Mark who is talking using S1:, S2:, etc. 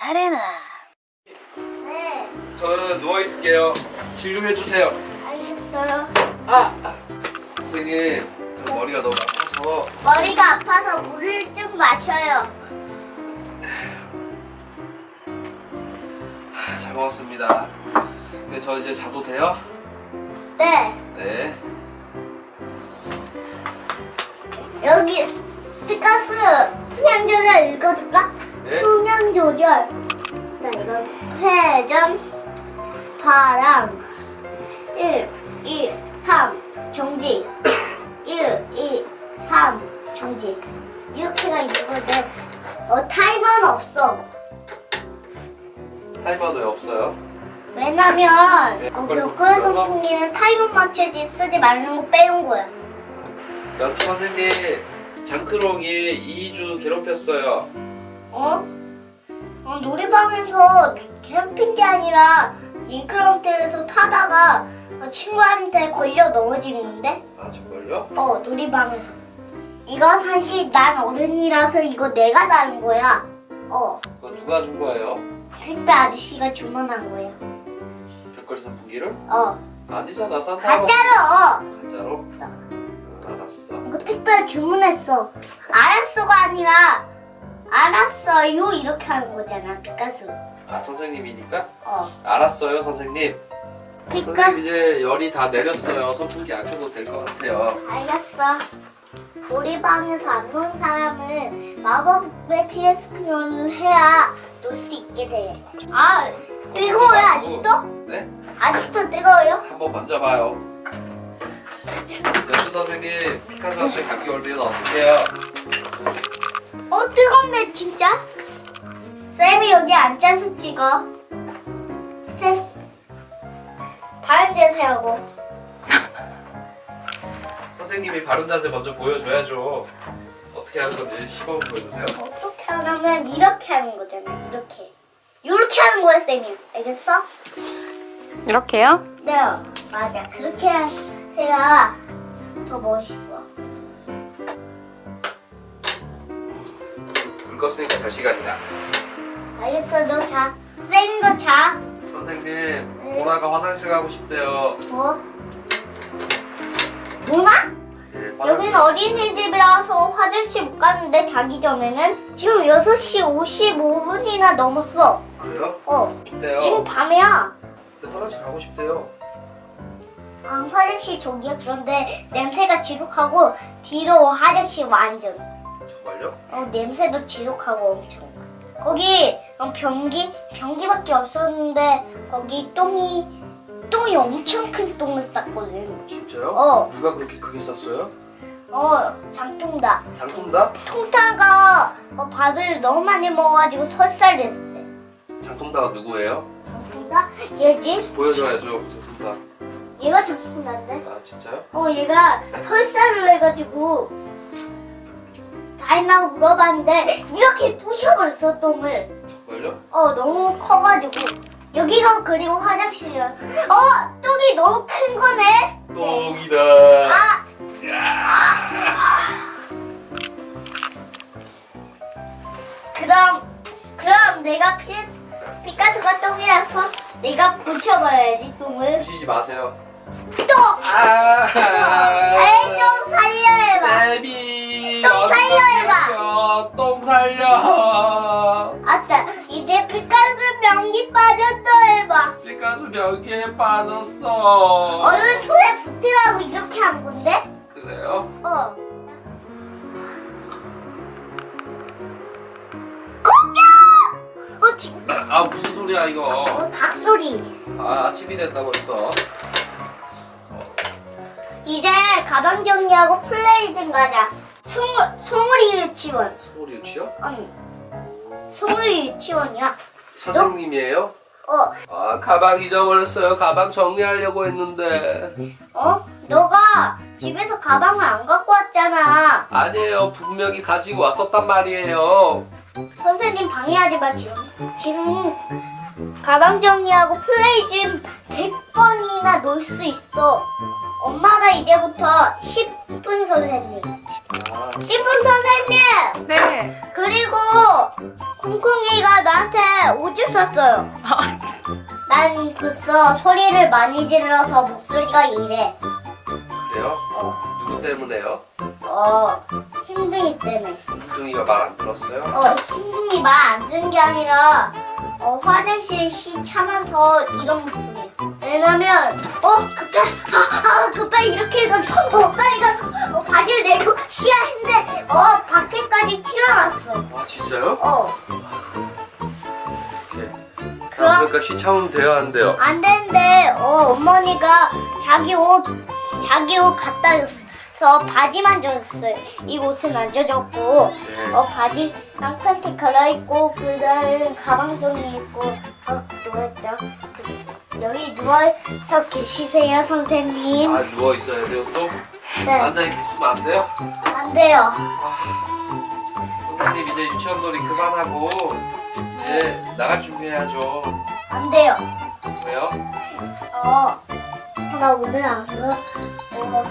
S1: 아레나
S2: 네,
S3: 저는 누워 있을게요. 진료해 주세요.
S2: 알겠어요.
S3: 아, 아. 선생님, 저 머리가 너무 아파서
S2: 머리가 아파서 물을 좀 마셔요.
S3: 아, 잘 먹었습니다. 근데 저 이제 자도 돼요?
S2: 네,
S3: 네.
S2: 여기 피카스 조절 읽어줄까?
S3: 네.
S2: 풍량 조절. 나 이거 회전, 바람, 1, 2, 3, 정지. 1, 2, 3, 정지. 이렇게가 있거든. 어, 타이머는 없어.
S3: 타이머는 왜 없어요?
S2: 왜냐면
S3: 네,
S2: 어,
S3: 눌러서?
S2: 승리는 타이머 맞추지 쓰지 말는 거 빼온 거야.
S3: 연투 선생님, 장크롱이 2주 괴롭혔어요.
S2: 어? 어 놀이방에서 캠핑 게 아니라 잉크라운드에서 타다가 어, 친구한테 걸려 넘어진 건데?
S3: 아, 정말요?
S2: 어 놀이방에서. 이거 사실 난 어른이라서 이거 내가 사는 거야. 어
S3: 그거 누가 준 거예요?
S2: 택배 아저씨가 주문한 거야.
S3: 백거리 선풍기를?
S2: 어
S3: 아니잖아, 산타가.
S2: 가짜로.
S3: 가짜로? 응, 알았어.
S2: 이거 택배 주문했어. 알았어가 아니라 알았어요 이렇게 하는 거잖아 피카소.
S3: 아, 선생님이니까?
S2: 어
S3: 알았어요, 선생님.
S2: 피카
S3: 선생님 이제 열이 다 내렸어요. 선풍기 안 켜도 될 것 같아요.
S2: 알겠어. 우리 방에서 안 노는 사람은 마법의 PSP를 해야 놀 수 있게 돼. 아, 뜨거워요, 아직도?
S3: 네?
S2: 아직도 뜨거워요?
S3: 한번 만져봐요. 연수 선생님, 피카소한테 감기 걸리면 어떡해요?
S2: 어, 뜨겁네, 진짜? 쌤이 여기 앉아서 찍어. 쌤, 바른 자세 하고.
S3: 선생님이 바른 자세 먼저 보여줘야죠. 어떻게 하는 건지 시범 보여주세요.
S2: 어떻게 하냐면 이렇게 하는 거잖아, 이렇게. 이렇게 하는 거야, 쌤이. 알겠어?
S1: 이렇게요?
S2: 네, 맞아. 그렇게 해야 더 멋있어.
S3: 껐으니까 잘 시간이다.
S2: 알겠어, 너 자. 쌤도 자.
S3: 선생님, 보라가 화장실 가고 싶대요.
S2: 뭐? 뭐나?
S3: 예,
S2: 여기는 어린이집이라서 화장실 못 가는데 자기 전에는 지금 6시 55분이나 넘었어.
S3: 그래요?
S2: 어,
S3: 싶대요.
S2: 지금 밤이야.
S3: 근데 화장실 가고 싶대요.
S2: 방 화장실 저기야. 그런데 냄새가 지독하고 뒤로 화장실 완전.
S3: 정말요?
S2: 어, 냄새도 지독하고 엄청. 거기 어, 변기 변기밖에 없었는데 거기 똥이 똥이 엄청 큰 똥을 쌌거든.
S3: 진짜요?
S2: 어,
S3: 누가 그렇게 크게 쌌어요?
S2: 어, 장통다.
S3: 장통다?
S2: 통타가 어, 밥을 너무 많이 먹어가지고 설사됐대.
S3: 장통다가 누구예요?
S2: 장통다? 얘지?
S3: 보여줘야죠, 장통다.
S2: 얘가 장통다인데?
S3: 아, 진짜요?
S2: 어, 얘가 설사를 해가지고 다이나고 물어봤는데 이렇게 부셔버렸어 똥을.
S3: 정말요?
S2: 어 너무 커가지고. 여기가 그리고 화장실이야. 어 똥이 너무 큰 거네.
S3: 똥이다.
S2: 아. 그럼 그럼 내가 피스 피카소가 똥이라서 내가 부셔버려야지 똥을.
S3: 부시지 마세요.
S2: 똥
S3: 아,
S2: 에 변기 빠졌다 해봐
S3: 피카소 벽에 빠졌어.
S2: 얼른 손에 붙으라고 이렇게 한 건데
S3: 그래요?
S2: 어. 공격! 어, 지금,
S3: 아, 무슨 소리야, 이거.
S2: 어, 닭소리.
S3: 아, 아침이 됐다 벌써.
S2: 이제 가방 정리하고 플레이 좀 가자. 송울, 송울이 유치원.
S3: 소리 유치요?
S2: 아니, 송울이 유치원이야.
S3: 선생님이에요?
S2: 어,
S3: 아, 가방 잊어버렸어요. 가방 정리하려고 했는데.
S2: 어? 너가 집에서 가방을 안 갖고 왔잖아.
S3: 아니에요. 분명히 가지고 왔었단 말이에요.
S2: 선생님 방해하지 마, 지금. 지금 가방 정리하고 플레이 좀 100번이나 놀 수 있어. 엄마가 이제부터 10분 선생님.
S3: 아,
S2: 10분 선생님!
S1: 네.
S2: 그리고 콩콩이가 나한테 오줌 쌌어요. 난 벌써 소리를 많이 질러서 목소리가 이래.
S3: 그래요?
S2: 어,
S3: 누구 때문에요?
S2: 어, 힘둥이 때문에.
S3: 흰둥이가 말 안 들었어요?
S2: 어, 힘둥이 말안 듣는 게 아니라, 어, 화장실 시 참아서 이런 목소리. 왜냐면, 어, 급해, 아, 아, 급해, 이렇게 해가지고, 어, 빨리 가서, 어, 바지를 내고 시야 했는데, 어, 밖에까지 티가 났어.
S3: 아 진짜요?
S2: 어. 그럼-
S3: 그러니까 쉬 참으면 안 돼요?
S2: 안 되는데, 어, 어머니가 자기 옷, 자기 옷 갖다 줬어. 바지만 줬어요. 이 옷은 안 줘줬고,
S3: 네.
S2: 어, 바지랑 팬티 갈아입고, 그 다음 가방송이 입고, 어, 누웠죠. 여기 누워서 계시세요, 선생님.
S3: 아 누워 있어야 돼요 또?
S2: 네,
S3: 앉아 있으면 안 돼요?
S2: 안 돼요.
S3: 선생님 이제 유치원 놀이 그만하고 이제 나갈 준비해야죠.
S2: 안 돼요.
S3: 왜요?
S2: 어, 나 오늘 안 가. 어,